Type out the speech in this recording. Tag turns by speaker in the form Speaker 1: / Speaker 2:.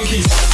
Speaker 1: junkies.